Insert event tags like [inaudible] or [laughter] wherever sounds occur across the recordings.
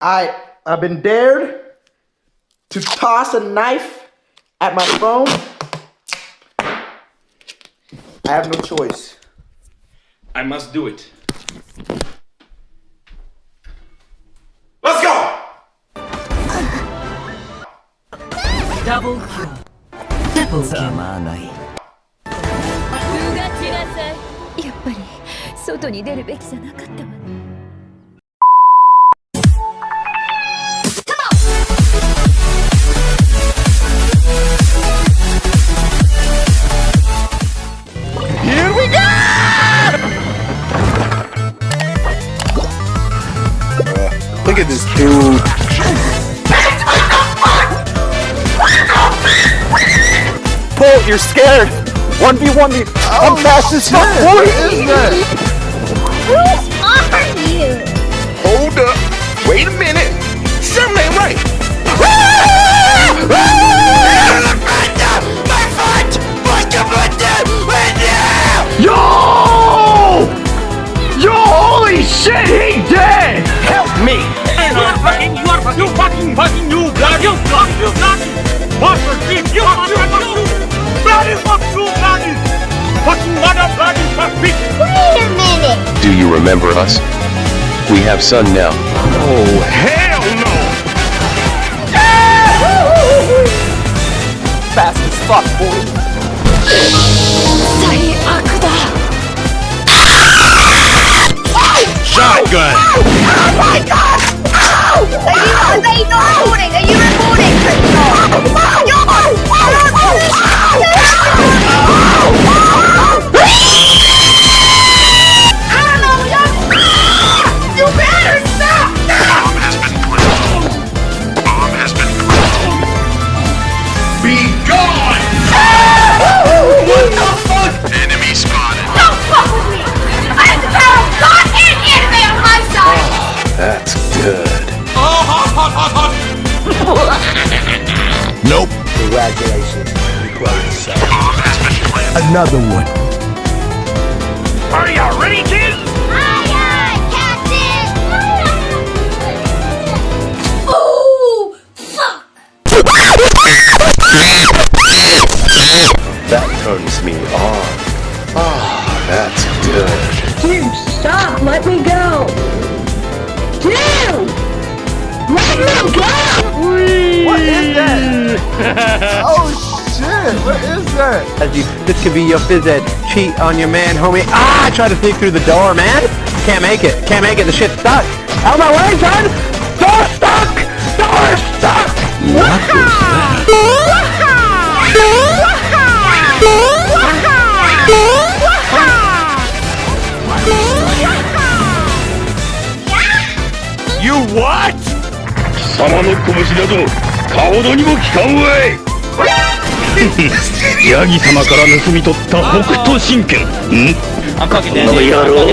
I I've been dared to toss a knife at my phone. I have no choice. I must do it. Let's go! Double kill. Triple kill. 風が散らさいやっぱり外に出るべきじゃなかったわ You're scared. 1v1 me. I'm fast as oh, fuck. What is that? remember us? We have sun now. Oh, hell no! Fast as fuck, boy. Shotgun! Oh, oh my god! Oh! Are you, are you recording? No! Another one. Are you ready, kids? Aye, aye, Captain! Oh, fuck! That turns me on. Ah, that's good. Dude, stop! Let me go! Dude! Let me go! What is that? [laughs] Oh shit. What is that? As you, this could be your phys ed. Cheat on your man, homie. Ah, I tried to sneak through the door, man. Can't make it. Can't make it. The shit's stuck. Out of my way, son! Door stuck! Door stuck! What was that? You what? 貴様の拳など顔ほどにも効かんわい ヤギ様から盗み取った北斗神拳んこの野郎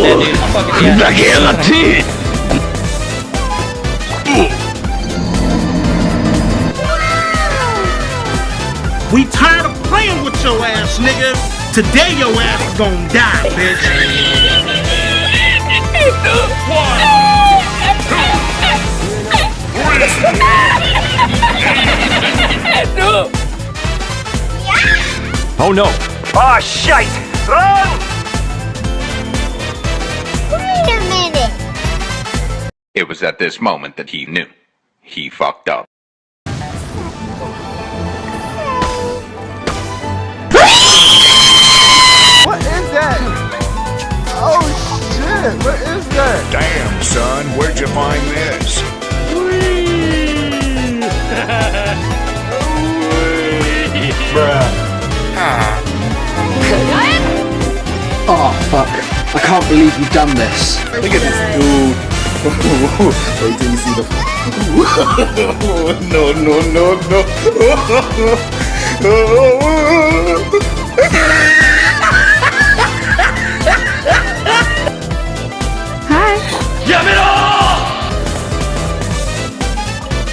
ふざけやがって We tired of playing with your ass, nigga. Today your ass is gonna die, bitch. Oh no. Ah, shite! Run! Wait a minute! It was at this moment that he knew. He fucked up. What is that? Oh shit. What is that? Damn, son. Where'd you find this? Oh [laughs] fuck. I can't believe you've done this. Look at this dude. [laughs] Wait till you see the. [laughs] no, no, no, no. Hi. Yamero!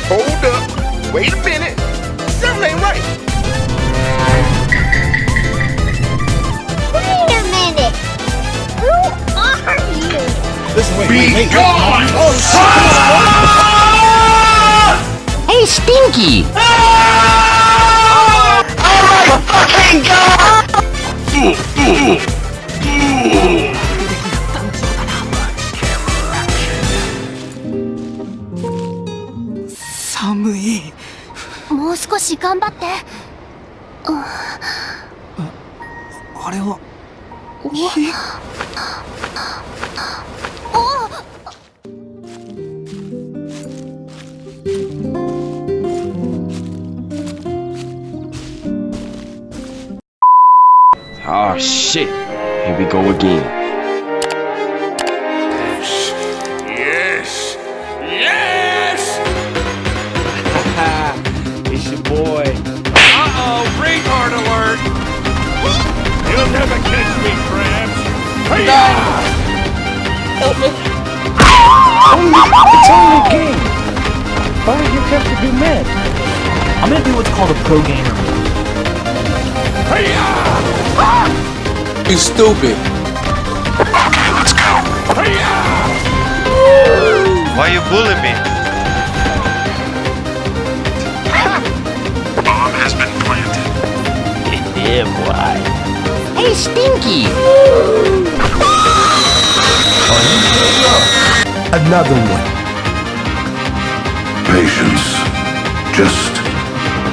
Hold up. Wait a minute. Are you? Be gone! Oh, Stinky! Oh my fucking god! 寒いもう少し頑張ってあれは火 Oh shit. Here we go again. Yes! Yes! [laughs] it's your boy. Uh-oh, retard alert! You'll never catch me, Krabs! Hey! Help me. It's only a game. Why do you have to be mad? I'm gonna do what's called a pro gamer. You stupid. Okay, let's go. Why you bullying me? [laughs] Bomb has been planted. Yeah, boy. Hey, Stinky! Another one. Patience. Just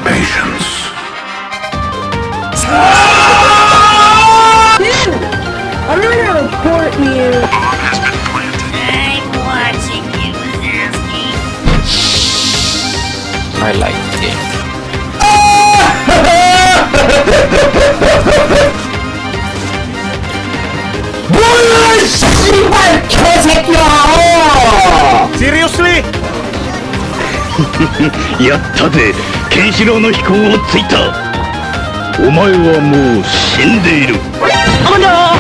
patience. Seriously? [laughs] やったぜケンシロウの秘孔をついたお前はもう死んでいるあんだ oh,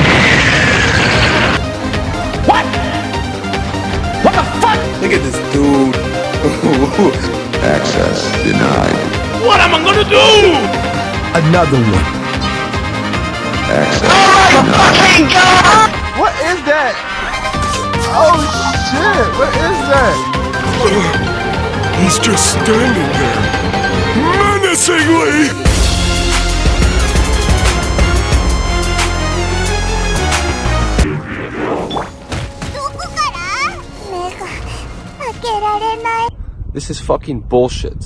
What the fuck? Look at this dude [laughs] Access denied What am I gonna do? Another one Access Oh my fucking god! What is that? Oh shit! What is that? Oh, he's just standing there. Menacingly! This is fucking bullshit.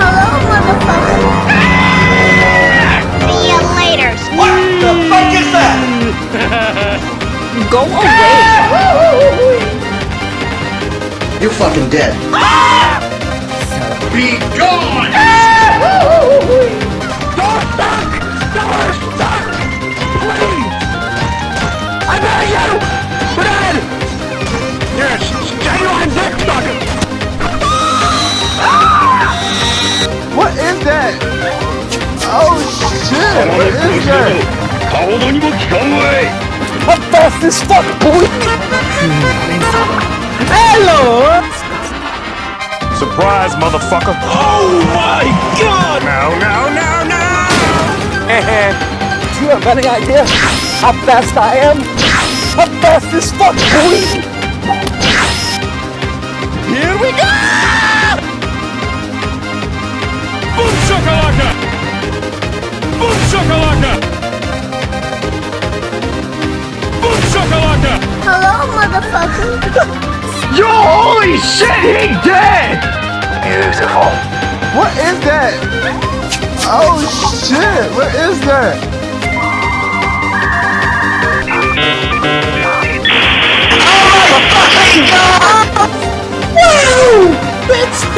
Hello, motherfucker. See you later. What the fuck is that? [laughs] Go away. You're fucking dead. Be gone! Door stuck! Door stuck! Please! I beg you! Fred! Yes, genuine dick sucker! What is that? Oh shit! What is that? I'm fast as fuck, boy! Hello! Surprise, motherfucker! Oh my god! Now, now, now, now. Eh, eh. Do you have any idea how fast I am? I'm fast as fuck, boy! Here we go! Boom shakalaka! Boom shakalaka! Hello, motherfucker. Yo, holy shit, he dead! Beautiful. What is that? Oh shit! What is that?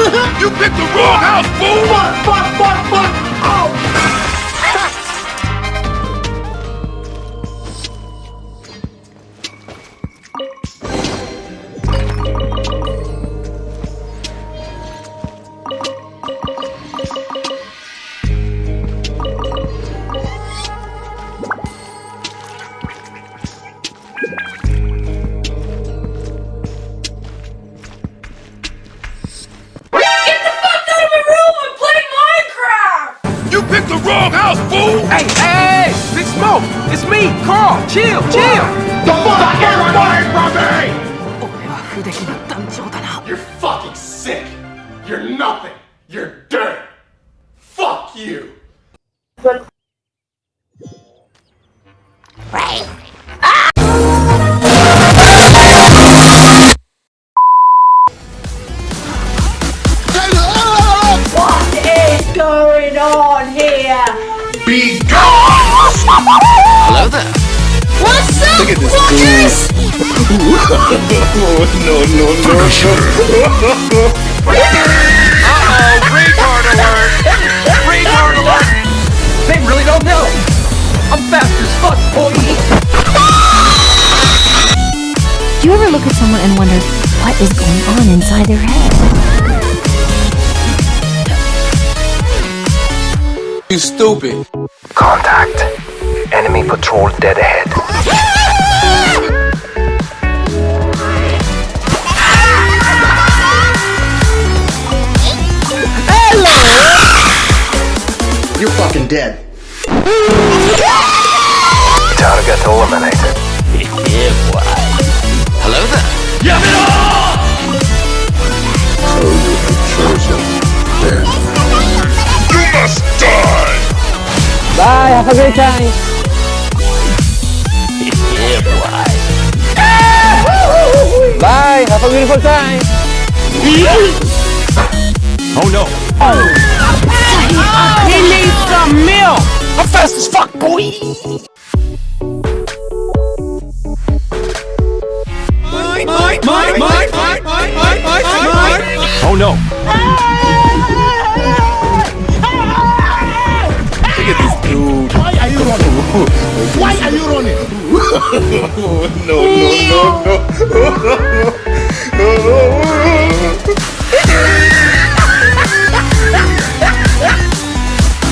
[laughs] You picked the wrong house, fool! Fuck, fuck, fuck, fuck! the wrong house, fool! Hey, hey, hey! Big Smoke! It's me, Carl! Chill, chill! The fuck you're running from me! You're fucking sick! You're nothing! You're dirt! Fuck you! What is going on here? Be gone! Hello there. What's up, Look at this fuckers? [laughs] no, no, no, no. Uh-oh, retard alert! Retard alert! They really don't know. I'm fast as fuck, boy. Do you ever look at someone and wonder what is going on inside their head? You stupid. Contact. Enemy patrol dead ahead. Hello! You're fucking dead. Target eliminated. Yeah, boy. Hello there. You Bye, have a great time. Yeah, boy. Bye, have a beautiful time. Oh no. Oh. He needs some milk. I'm fast as fuck, boy. Oh no. At this dude. Why are you running? Why are you running? [laughs] no, no, no, no.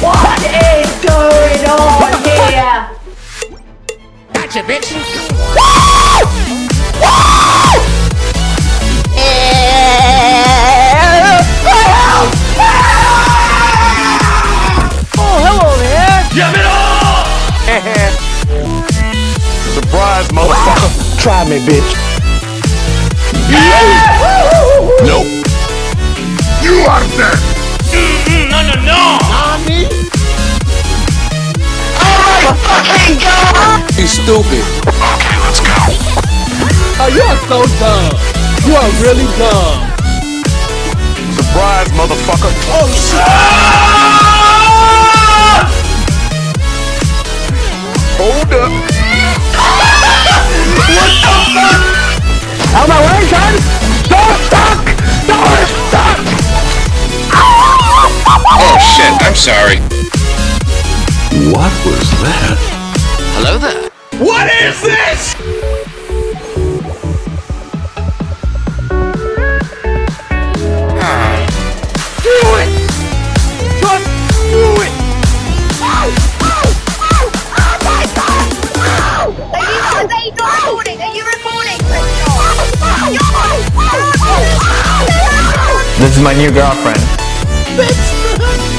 What is going on here? Gotcha, bitch. Stupid. Oh, you are so dumb. You are really dumb. Surprise, motherfucker. Oh shit! Hold up. What the fuck? Out of my way, son. Don't stuck. Don't stuck. Oh shit, I'm sorry. What was that? Hello there. What is this? Do it. Just do it. Are you recording? Are you recording? This is my new girlfriend.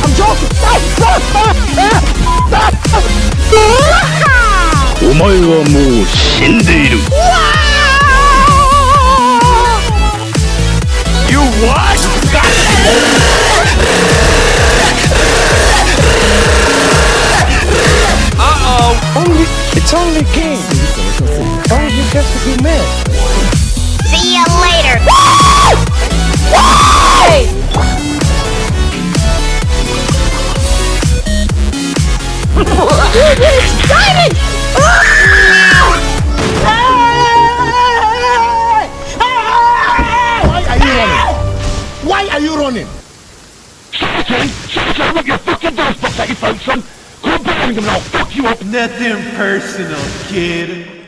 I'm joking. 前はもう死んでいる You what? Uh-oh! Only, it's only a game. Why you got to be mad? See you later. Why [laughs] running. Secretary, Secretary, I'm your fucking doors box that you found Son, Go to and I'll fuck you up. Nothing personal, kid.